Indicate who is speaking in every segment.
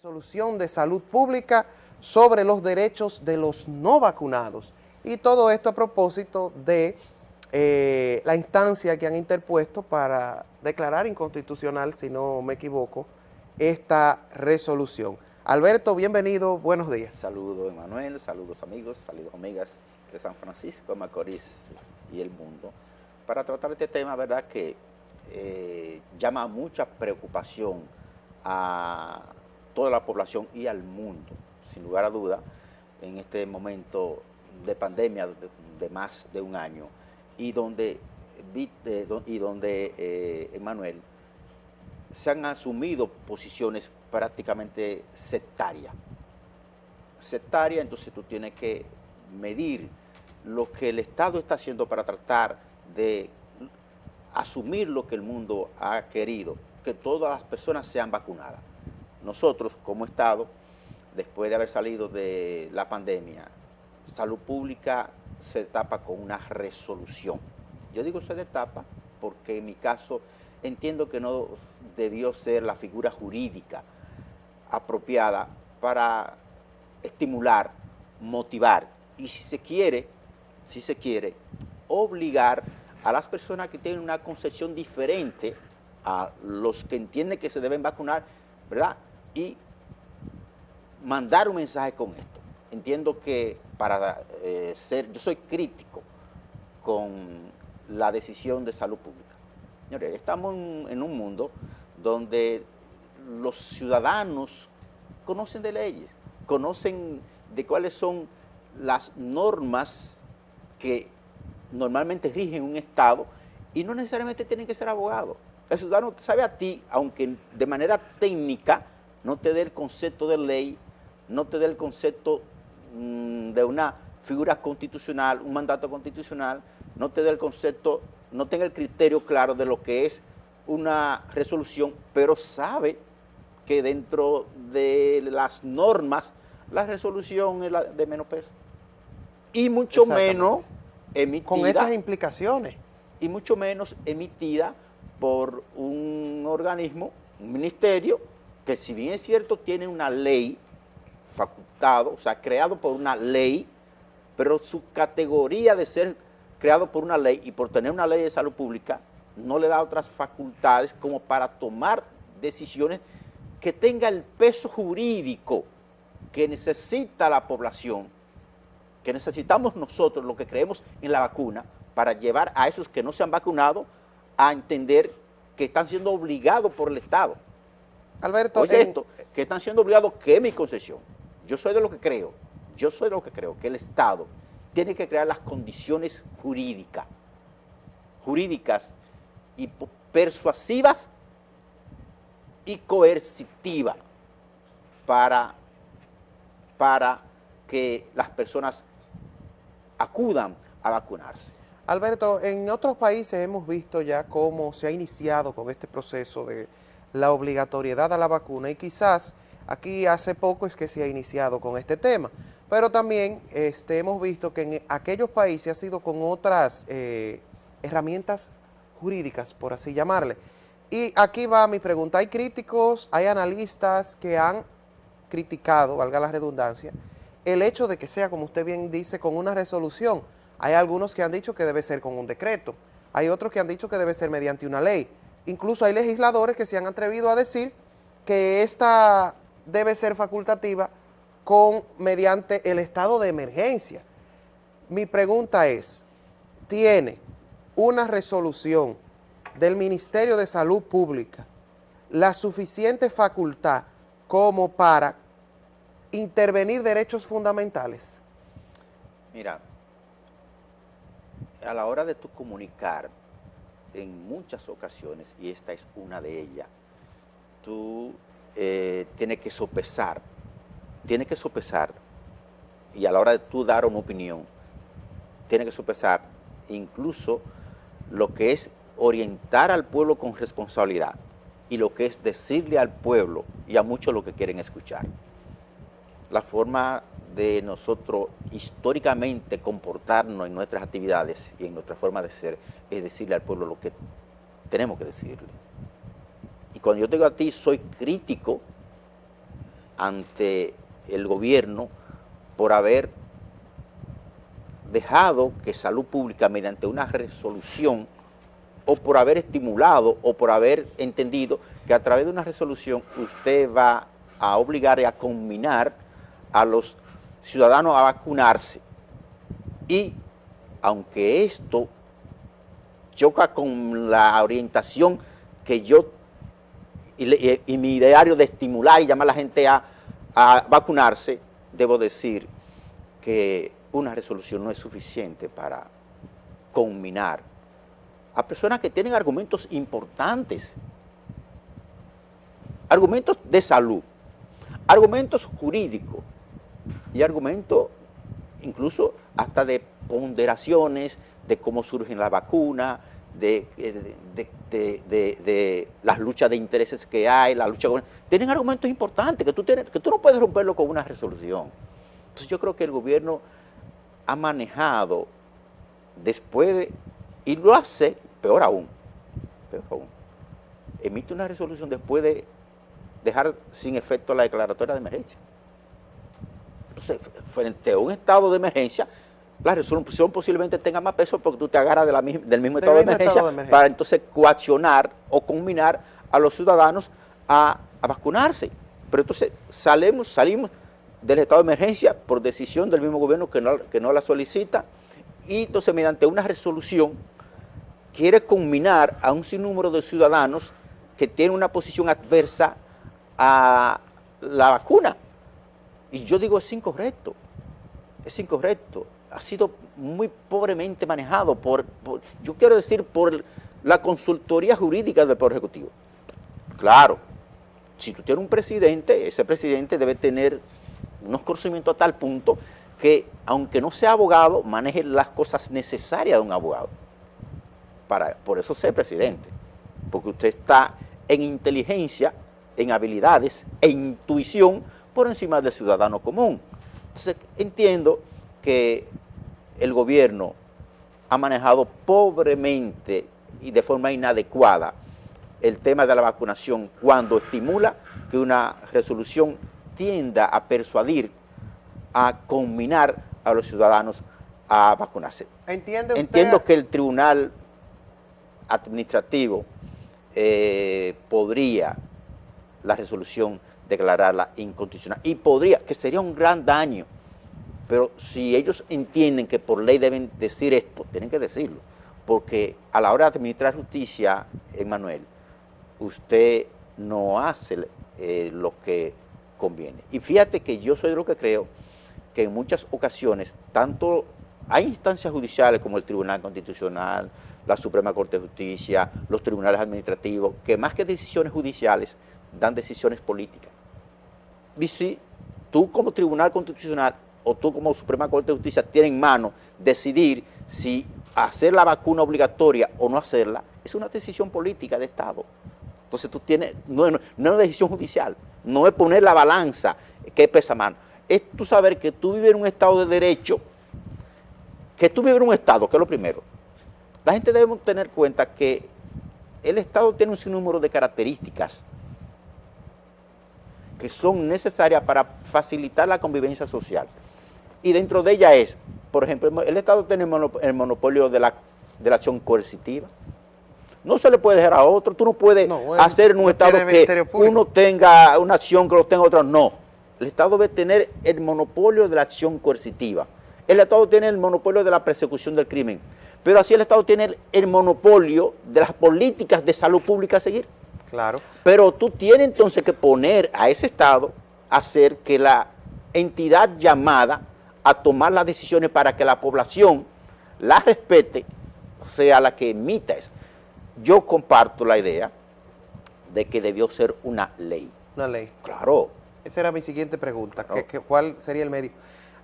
Speaker 1: Resolución de Salud Pública sobre los derechos de los no vacunados. Y todo esto a propósito de eh, la instancia que han interpuesto para declarar inconstitucional, si no me equivoco, esta resolución. Alberto, bienvenido, buenos días.
Speaker 2: Saludos, Emanuel, saludos amigos, saludos amigas de San Francisco, Macorís y el mundo. Para tratar este tema, verdad que eh, llama mucha preocupación a toda la población y al mundo, sin lugar a duda, en este momento de pandemia de, más de un año y donde, y donde eh, Emanuel, se han asumido posiciones prácticamente sectarias. Sectaria, entonces tú tienes que medir lo que el Estado está haciendo para tratar de asumir lo que el mundo ha querido, que todas las personas sean vacunadas nosotros como Estado, después de haber salido de la pandemia, salud pública se tapa con una resolución. Yo digo se tapa porque en mi caso entiendo que no debió ser la figura jurídica apropiada para estimular, motivar y si se quiere, si se quiere, obligar a las personas que tienen una concepción diferente a los que entienden que se deben vacunar, ¿verdad? Y mandar un mensaje con esto. Entiendo que para eh, ser, yo soy crítico con la decisión de salud pública. Señores, estamos en, un mundo donde los ciudadanos conocen de leyes, conocen de cuáles son las normas que normalmente rigen un Estado y no necesariamente tienen que ser abogados. El ciudadano sabe a ti, aunque de manera técnica, no te dé el concepto de ley, no te dé el concepto mm, de una figura constitucional, un mandato constitucional, no te dé el concepto, no tenga el criterio claro de lo que es una resolución, pero sabe que dentro de las normas la resolución es la de menos peso. Y mucho menos emitida...
Speaker 1: Con estas implicaciones.
Speaker 2: Y mucho menos emitida por un organismo, un ministerio, que si bien es cierto tiene una ley facultado, o sea, creado por una ley, pero su categoría de ser creado por una ley y por tener una ley de salud pública no le da otras facultades como para tomar decisiones que tenga el peso jurídico que necesita la población, que necesitamos nosotros, los que creemos en la vacuna, para llevar a esos que no se han vacunado a entender que están siendo obligados por el Estado.
Speaker 1: Alberto,
Speaker 2: Oye esto, que están siendo obligados, que es mi concesión. Yo soy de lo que creo, yo soy de lo que creo, que el Estado tiene que crear las condiciones jurídicas, jurídicas y persuasivas y coercitivas para, para que las personas acudan a vacunarse.
Speaker 1: Alberto, en otros países hemos visto ya cómo se ha iniciado con este proceso de la obligatoriedad a la vacuna y quizás aquí hace poco es que se ha iniciado con este tema, pero también este, hemos visto que en aquellos países ha sido con otras eh, herramientas jurídicas, por así llamarle. Y aquí va mi pregunta, hay críticos, hay analistas que han criticado, valga la redundancia, el hecho de que sea, como usted bien dice, con una resolución. Hay algunos que han dicho que debe ser con un decreto, hay otros que han dicho que debe ser mediante una ley. Incluso hay legisladores que se han atrevido a decir que esta debe ser facultativa con mediante el estado de emergencia. Mi pregunta es, ¿tiene una resolución del Ministerio de Salud Pública la suficiente facultad como para intervenir derechos fundamentales?
Speaker 2: Mira, a la hora de tu comunicar en muchas ocasiones, y esta es una de ellas, tú eh, tienes que sopesar, tienes que sopesar, y a la hora de tú dar una opinión, tienes que sopesar incluso lo que es orientar al pueblo con responsabilidad y lo que es decirle al pueblo y a muchos lo que quieren escuchar. La forma de nosotros históricamente comportarnos en nuestras actividades y en nuestra forma de ser, es decirle al pueblo lo que tenemos que decirle. Y cuando yo digo a ti, soy crítico ante el gobierno por haber dejado que salud pública mediante una resolución o por haber estimulado o por haber entendido que a través de una resolución usted va a obligar y a combinar a los ciudadanos a vacunarse. Y aunque esto choca con la orientación que yo y, mi ideario de estimular y llamar a la gente a, a vacunarse, debo decir que una resolución no es suficiente para combinar a personas que tienen argumentos importantes, argumentos de salud, argumentos jurídicos y argumentos incluso hasta de ponderaciones de cómo surgen las vacunas, de, de, las luchas de intereses que hay, la lucha Tienen argumentos importantes que tú, tienes, que tú no puedes romperlo con una resolución. Entonces yo creo que el gobierno ha manejado después de, y lo hace peor aún, peor aún, emite una resolución después de dejar sin efecto la declaratoria de emergencia. Entonces, frente a un estado de emergencia, la resolución posiblemente tenga más peso porque tú te agarras del mismo, estado, de emergencia, para entonces coaccionar o combinar a los ciudadanos a, vacunarse. Pero entonces salimos, salimos del estado de emergencia por decisión del mismo gobierno que no, que no la solicita y entonces mediante una resolución quiere combinar a un sinnúmero de ciudadanos que tienen una posición adversa a la vacuna. Y yo digo, es incorrecto, es incorrecto ha sido muy pobremente manejado por, yo quiero decir, por la consultoría jurídica del Poder Ejecutivo. Claro, si tú tienes un presidente, ese presidente debe tener unos conocimientos a tal punto que, aunque no sea abogado, maneje las cosas necesarias de un abogado. Para, por eso ser presidente, porque usted está en inteligencia, en habilidades e intuición por encima del ciudadano común. Entonces, entiendo que el gobierno ha manejado pobremente y de forma inadecuada el tema de la vacunación cuando estimula que una resolución tienda a persuadir, a combinar a los ciudadanos a vacunarse. Entiendo que el tribunal administrativo eh, podría la resolución declararla inconstitucional y podría, que sería un gran daño pero si ellos entienden que por ley deben decir esto, tienen que decirlo. Porque a la hora de administrar justicia, Emanuel, usted no hace eh, lo que conviene. Y fíjate que yo soy de lo que creo que en muchas ocasiones, tanto hay instancias judiciales como el Tribunal Constitucional, la Suprema Corte de Justicia, los tribunales administrativos, que más que decisiones judiciales, dan decisiones políticas. Si tú como Tribunal Constitucional o tú como Suprema Corte de Justicia tienes en mano decidir si hacer la vacuna obligatoria o no hacerla, es una decisión política de Estado. Entonces tú tienes, no, es una decisión judicial, no es poner la balanza que pesa mano, es tú saber que tú vives en un Estado de derecho, que tú vives en un Estado, que es lo primero. La gente debe tener cuenta que el Estado tiene un sinnúmero de características que son necesarias para facilitar la convivencia social y dentro de ella es, por ejemplo, el Estado tiene el monopolio de la, de la acción coercitiva. No se le puede dejar a otro, tú no puedes hacer en un Estado que uno tenga una acción que lo tenga otro, no. El Estado debe tener el monopolio de la acción coercitiva. El Estado tiene el monopolio de la persecución del crimen, pero así el Estado tiene el, monopolio de las políticas de salud pública a seguir.
Speaker 1: Claro.
Speaker 2: Pero tú tienes entonces que poner a ese Estado a hacer que la entidad llamada a tomar las decisiones para que la población la respete, sea la que emita eso. Yo comparto la idea de que debió ser una ley.
Speaker 1: Una ley.
Speaker 2: Claro.
Speaker 1: Esa era mi siguiente pregunta, cuál sería el medio?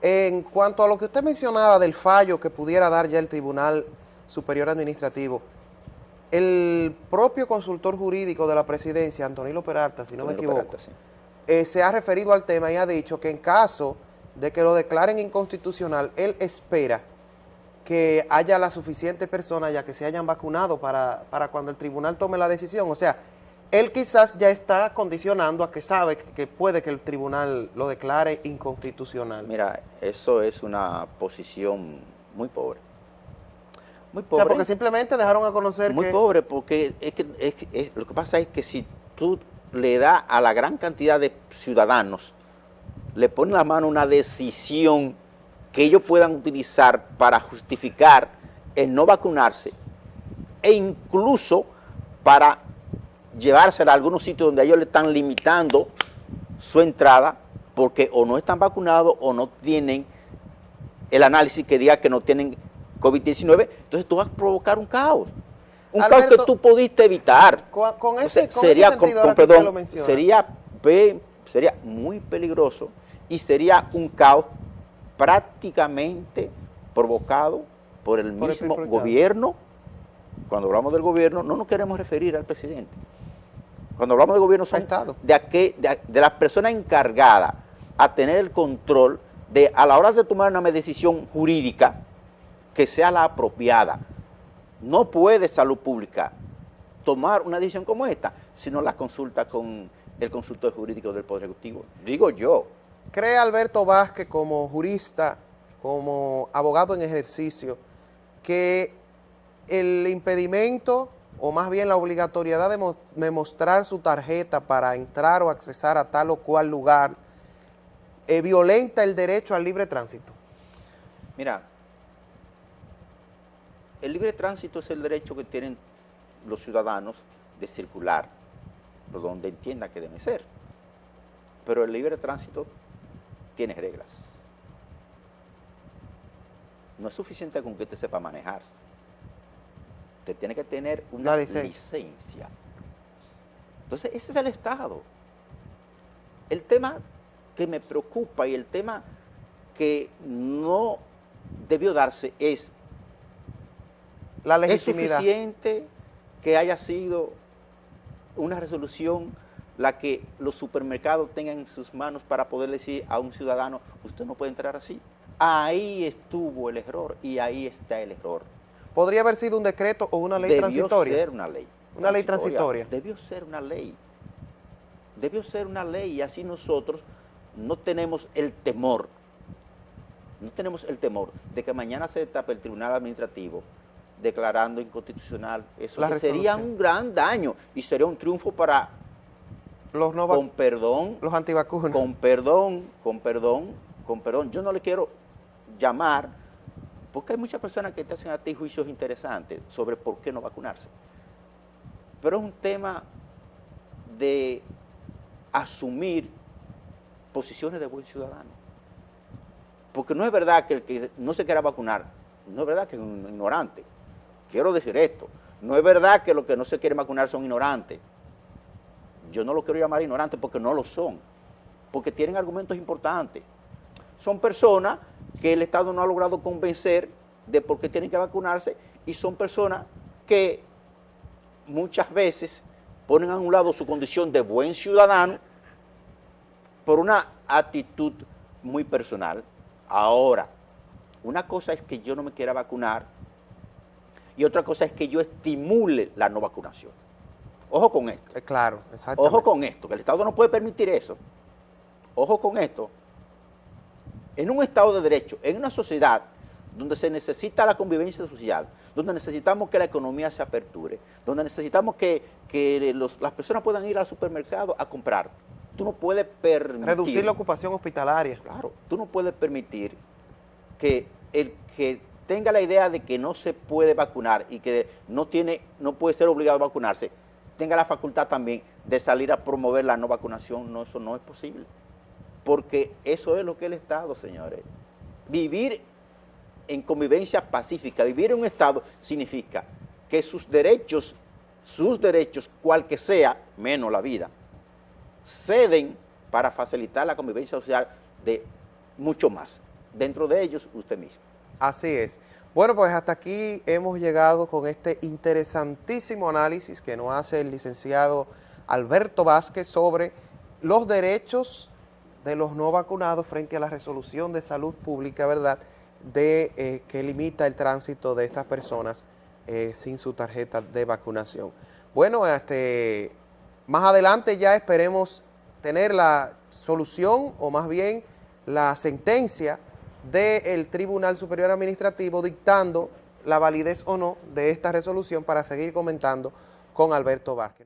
Speaker 1: En cuanto a lo que usted mencionaba del fallo que pudiera dar ya el Tribunal Superior Administrativo, el propio consultor jurídico de la presidencia, Antonio Peralta, si no me equivoco, eh, se ha referido al tema y ha dicho que en caso de que lo declaren inconstitucional, él espera que haya la suficiente persona ya que se hayan vacunado para, cuando el tribunal tome la decisión. O sea, él quizás ya está condicionando a que sabe que puede que el tribunal lo declare inconstitucional.
Speaker 2: Mira, eso es una posición muy pobre.
Speaker 1: Muy pobre. O sea, porque simplemente dejaron a conocer
Speaker 2: muy pobre, porque es que, lo que pasa es que si tú le das a la gran cantidad de ciudadanos, le pones la mano una decisión que ellos puedan utilizar para justificar el no vacunarse e incluso para llevársela a algunos sitios donde ellos le están limitando su entrada porque o no están vacunados o no tienen el análisis que diga que no tienen COVID-19, entonces tú vas a provocar un caos. Un caos que tú pudiste evitar.
Speaker 1: Con, ese, sería,
Speaker 2: sería, sería muy peligroso y sería un caos prácticamente provocado por el mismo gobierno. Cuando hablamos del gobierno, no nos queremos referir al presidente. Cuando hablamos de gobierno son de, de, de las personas encargadas a tener el control de, a la hora de tomar una decisión jurídica, que sea la apropiada. No puede salud pública tomar una decisión como esta si no la consulta con el consultor jurídico del Poder Ejecutivo. Digo yo.
Speaker 1: ¿Cree Alberto Vázquez como jurista, como abogado en ejercicio, que el impedimento o más bien la obligatoriedad de, mostrar su tarjeta para entrar o accesar a tal o cual lugar eh, violenta el derecho al libre tránsito?
Speaker 2: Mira, el libre tránsito es el derecho que tienen los ciudadanos de circular por donde entienda que debe ser. Pero el libre tránsito tiene reglas. No es suficiente con que te sepa manejar usted tiene que tener una licencia. Entonces, ese es el Estado. El tema que me preocupa y el tema que no debió darse es la legitimidad. ¿Es suficiente que haya sido una resolución la que los supermercados tengan en sus manos para poder decir a un ciudadano, usted no puede entrar así? Ahí estuvo el error y ahí está el error.
Speaker 1: ¿Podría haber sido un decreto o una ley transitoria?
Speaker 2: Debió ser una ley.
Speaker 1: Una ley transitoria.
Speaker 2: Debió ser una ley. Debió ser una ley y así nosotros no tenemos el temor, no tenemos el temor de que mañana se destape el Tribunal Administrativo declarando inconstitucional. Eso sería un gran daño y sería un triunfo para
Speaker 1: los no
Speaker 2: con perdón,
Speaker 1: los antivacunas.
Speaker 2: Con perdón, con perdón, con perdón. Yo no le quiero llamar porque hay muchas personas que te hacen a ti juicios interesantes sobre por qué no vacunarse. Pero es un tema de asumir posiciones de buen ciudadano. Porque no es verdad que el que no se quiera vacunar, no es verdad que es un ignorante. Quiero decir esto, no es verdad que los que no se quieren vacunar son ignorantes. Yo no lo quiero llamar ignorantes porque no lo son, porque tienen argumentos importantes. Son personas que el Estado no ha logrado convencer de por qué tienen que vacunarse y son personas que muchas veces ponen a un lado su condición de buen ciudadano por una actitud muy personal. Ahora, una cosa es que yo no me quiera vacunar y otra cosa es que yo estimule la no vacunación. Ojo con esto.
Speaker 1: Eh, claro,
Speaker 2: exactamente. Ojo con esto, que el Estado no puede permitir eso. Ojo con esto, en un Estado de Derecho, en una sociedad donde se necesita la convivencia social, donde necesitamos que la economía se aperture, donde necesitamos que, las personas puedan ir al supermercado a comprar, tú no puedes permitir...
Speaker 1: Reducir la ocupación hospitalaria.
Speaker 2: Claro, tú no puedes permitir que el que tenga la idea de que no se puede vacunar y que no, tiene, no puede ser obligado a vacunarse, tenga la facultad también de salir a promover la no vacunación, no, eso no es posible porque eso es lo que es el Estado, señores. Vivir en convivencia pacífica, vivir en un Estado significa que sus derechos, sus derechos, cual que sea, menos la vida, ceden para facilitar la convivencia social de mucho más. Dentro de ellos, usted mismo.
Speaker 1: Así es. Bueno, pues hasta aquí hemos llegado con este interesantísimo análisis que nos hace el licenciado Alberto Vázquez sobre los derechos de los no vacunados frente a la resolución de salud pública, ¿verdad?, de eh, que limita el tránsito de estas personas eh, sin su tarjeta de vacunación. Bueno, este, más adelante ya esperemos tener la solución o más bien la sentencia del Tribunal Superior Administrativo dictando la validez o no de esta resolución para seguir comentando con Alberto Vázquez.